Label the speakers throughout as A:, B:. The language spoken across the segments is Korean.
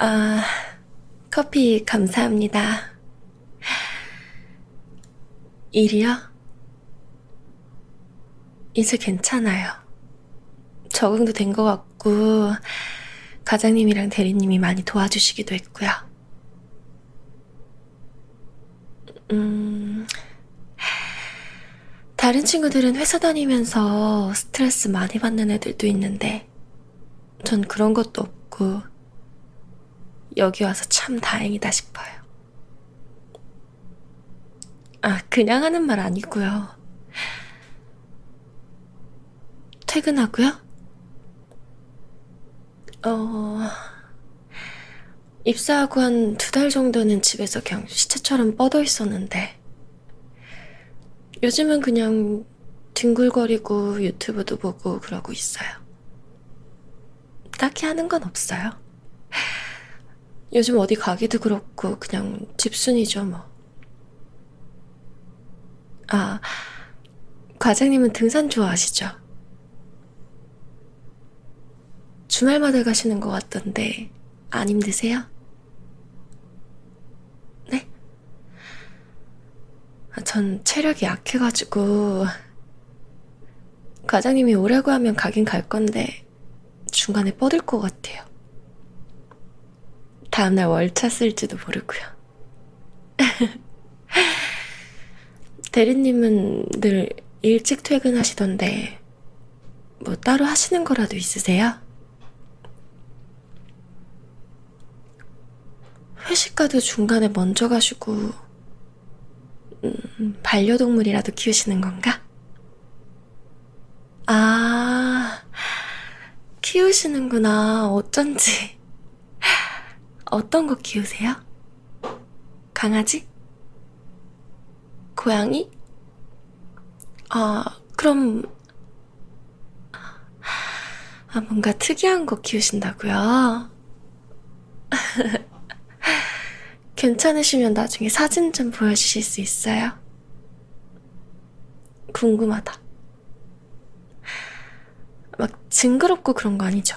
A: 아, 커피 감사합니다. 일이요? 이제 괜찮아요. 적응도 된 것 같고, 과장님이랑 대리님이 많이 도와주시기도 했고요. 음, 다른 친구들은 회사 다니면서 스트레스 많이 받는 애들도 있는데, 전 그런 것도 없고, 여기 와서 참 다행이다 싶어요. 아, 그냥 하는 말 아니고요. 퇴근하고요? 어, 입사하고 한 두 달 정도는 집에서 그냥 시체처럼 뻗어 있었는데, 요즘은 그냥 뒹굴거리고 유튜브도 보고 그러고 있어요. 딱히 하는 건 없어요. 요즘 어디 가기도 그렇고 그냥 집순이죠 뭐. 아, 과장님은 등산 좋아하시죠? 주말마다 가시는 것 같던데 안 힘드세요? 네? 아, 전 체력이 약해가지고 과장님이 오라고 하면 가긴 갈 건데 중간에 뻗을 것 같아요. 다음날 월차 쓸지도 모르고요. 대리님은 늘 일찍 퇴근하시던데 뭐 따로 하시는 거라도 있으세요? 회식 가도 중간에 먼저 가시고 음, 반려동물이라도 키우시는 건가? 아, 키우시는구나. 어쩐지. 어떤 거 키우세요? 강아지? 고양이? 아, 그럼, 아, 뭔가 특이한 거 키우신다고요? 괜찮으시면 나중에 사진 좀 보여주실 수 있어요? 궁금하다. 막 징그럽고 그런 거 아니죠?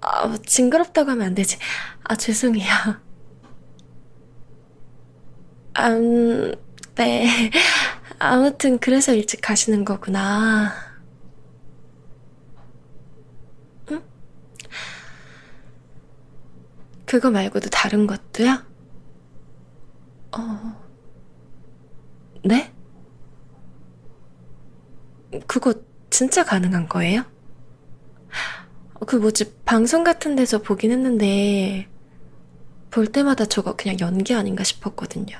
A: 아, 징그럽다고 하면 안 되지. 아, 죄송해요. 음, 네. 아무튼 그래서 일찍 가시는 거구나. 응? 그거 말고도 다른 것도요? 어, 네? 그거 진짜 가능한 거예요? 그 뭐지, 방송 같은 데서 보긴 했는데, 볼 때마다 저거 그냥 연기 아닌가 싶었거든요.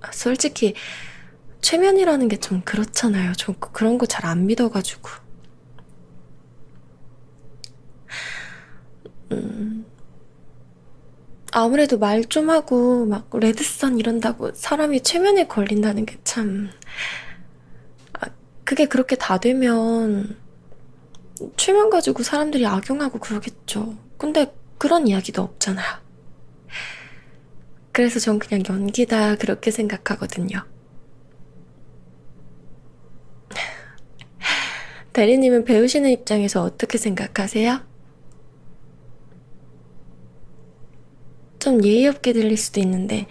A: 아, 솔직히, 최면이라는 게 좀 그렇잖아요. 좀 그런 거 잘 안 믿어가지고. 음, 아무래도 말 좀 하고, 막, 레드선 이런다고 사람이 최면에 걸린다는 게 참, 아, 그게 그렇게 다 되면, 최면 가지고 사람들이 악용하고 그러겠죠. 근데 그런 이야기도 없잖아요. 그래서 전 그냥 연기다 그렇게 생각하거든요. 대리님은 배우시는 입장에서 어떻게 생각하세요? 좀 예의 없게 들릴 수도 있는데,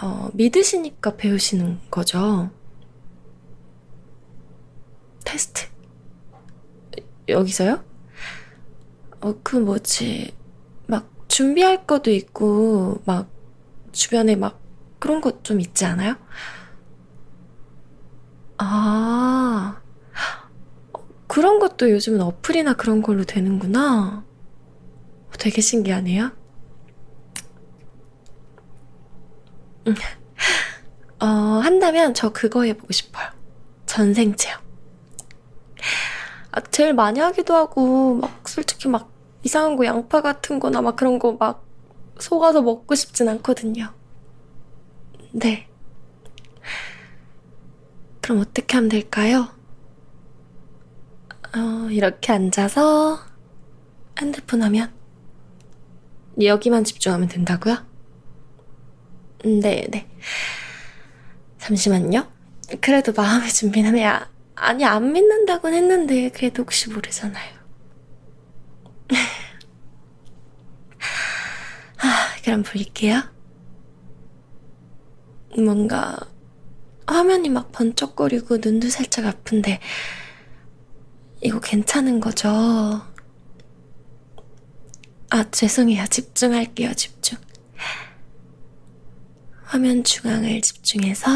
A: 어, 믿으시니까 배우시는 거죠? 테스트. 여기서요? 어, 그 뭐지. 막 준비할 것도 있고, 막 주변에 막 그런 것 좀 있지 않아요? 아, 그런 것도 요즘은 어플이나 그런 걸로 되는구나. 되게 신기하네요. 음. 어, 한다면 저 그거 해보고 싶어요. 전생 체험. 아, 제일 많이 하기도 하고, 막, 솔직히 막, 이상한 거 양파 같은 거나 막 그런 거 막, 속아서 먹고 싶진 않거든요. 네. 그럼 어떻게 하면 될까요? 어, 이렇게 앉아서, 핸드폰 하면, 여기만 집중하면 된다고요? 네, 네. 잠시만요. 그래도 마음의 준비는 해야 아니, 안 믿는다곤 했는데, 그래도 혹시 모르잖아요. 그럼 볼게요. 뭔가 화면이 막 번쩍거리고 눈도 살짝 아픈데 이거 괜찮은 거죠? 아, 죄송해요. 집중할게요, 집중. 화면 중앙을 집중해서